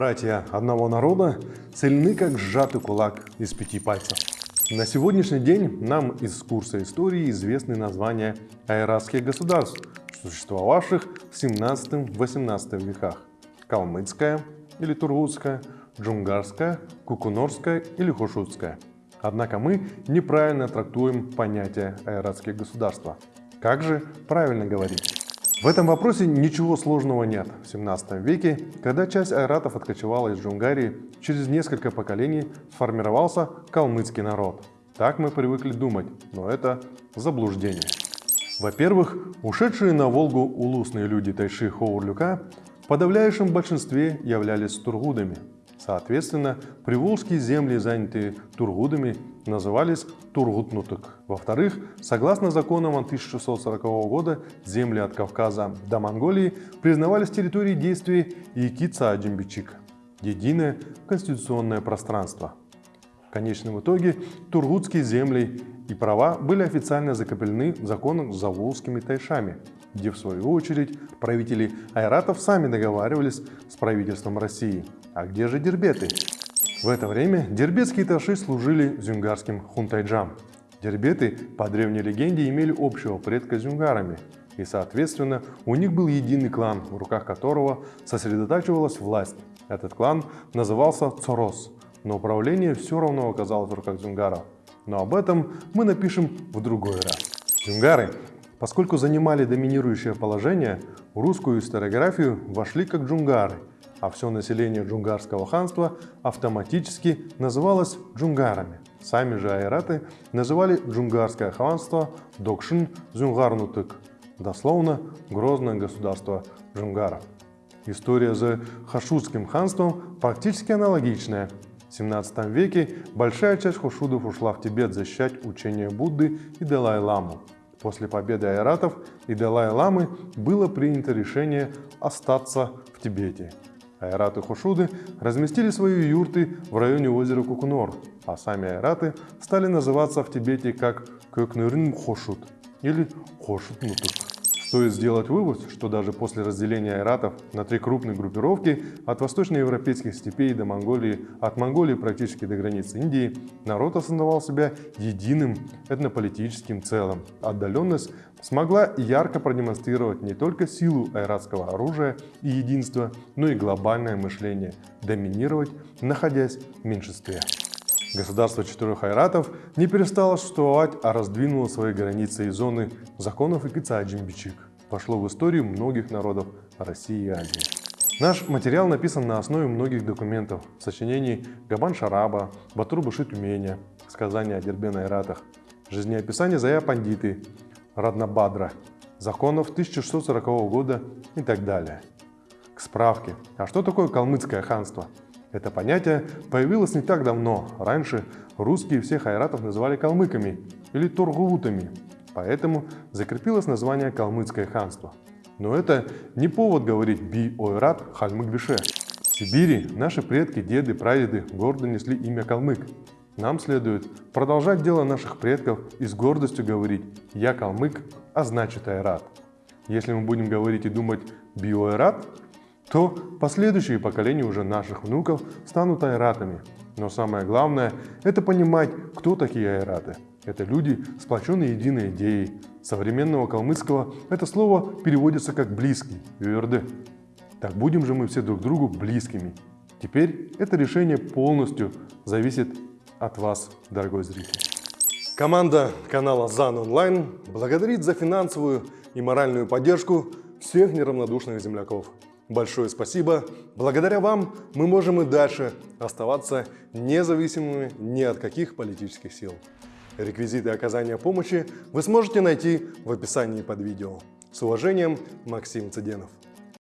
Братья одного народа сильны, как сжатый кулак из пяти пальцев. На сегодняшний день нам из курса истории известны названия айратских государств, существовавших в 17-18 веках. Калмыцкая или Тургутская, Джунгарская, Кукунорская или Хушутская. Однако мы неправильно трактуем понятие айратские государства. Как же правильно говорить? В этом вопросе ничего сложного нет. В 17 веке, когда часть айратов откочевала из Джунгарии, через несколько поколений сформировался калмыцкий народ. Так мы привыкли думать, но это заблуждение. Во-первых, ушедшие на Волгу улусные люди Тайши Хоурлюка в подавляющем большинстве являлись тургудами. Соответственно, приволжские земли, занятые тургудами, назывались Тургутнутык. Во-вторых, согласно законам 1640 года, земли от Кавказа до Монголии признавались территорией действия Якица-Аджимбичик – единое конституционное пространство. В конечном итоге тургутские земли и права были официально закреплены в законах с заволжскими тайшами, где в свою очередь правители айратов сами договаривались с правительством России. А где же дербеты? В это время дербетские таши служили зюнгарским хунтайджам. Дербеты, по древней легенде, имели общего предка с зюнгарами, и, соответственно, у них был единый клан, в руках которого сосредотачивалась власть. Этот клан назывался Цорос, но управление все равно оказалось в руках зюнгаров. Но об этом мы напишем в другой раз. Зюнгары, поскольку занимали доминирующее положение, в русскую историографию вошли как джунгары – а все население джунгарского ханства автоматически называлось джунгарами. Сами же айраты называли джунгарское ханство Докшин Зюнгарнутык, дословно «грозное государство джунгаров». История за Хашудским ханством практически аналогичная. В 17 веке большая часть хушудов ушла в Тибет защищать учение Будды и Далай-ламу. После победы айратов и Далай-ламы было принято решение остаться в Тибете. Айраты Хошуды разместили свои юрты в районе озера Кукунор, а сами айраты стали называться в Тибете как Көкнырын Хошут или Хошут Нутук. Стоит сделать вывод, что даже после разделения айратов на три крупные группировки от восточноевропейских степей до Монголии, от Монголии практически до границы Индии, народ осознавал себя единым этнополитическим целым. Отдаленность смогла ярко продемонстрировать не только силу айратского оружия и единства, но и глобальное мышление, доминировать, находясь в меньшинстве. Государство четырех айратов не перестало существовать, а раздвинуло свои границы и зоны законов и Кицаджимбичик. Пошло в историю многих народов России и Азии. Наш материал написан на основе многих документов, сочинений Габан Шараба, Батур Тюменя, сказания о Дербен Айратах, жизнеописание Зая Пандиты, Раднабадра, законов 1640 года и так далее. К справке, а что такое калмыцкое ханство? Это понятие появилось не так давно. Раньше русские всех айратов называли калмыками или тургувутами, поэтому закрепилось название калмыцкое ханство. Но это не повод говорить би-ойрат хальмык-бише. В Сибири наши предки, деды, прадеды гордо несли имя калмык. Нам следует продолжать дело наших предков и с гордостью говорить «я калмык, а значит айрат». Если мы будем говорить и думать «биоайрат», то последующие поколения уже наших внуков станут айратами. Но самое главное – это понимать, кто такие айраты. Это люди, сплоченные единой идеей. Современного калмыцкого это слово переводится как «близкий» – «юрды». Так будем же мы все друг другу близкими. Теперь это решение полностью зависит от вас, дорогой зритель. Команда канала ЗАН Онлайн благодарит за финансовую и моральную поддержку всех неравнодушных земляков. Большое спасибо. Благодаря вам мы можем и дальше оставаться независимыми ни от каких политических сил. Реквизиты оказания помощи вы сможете найти в описании под видео. С уважением, Максим Цыденов.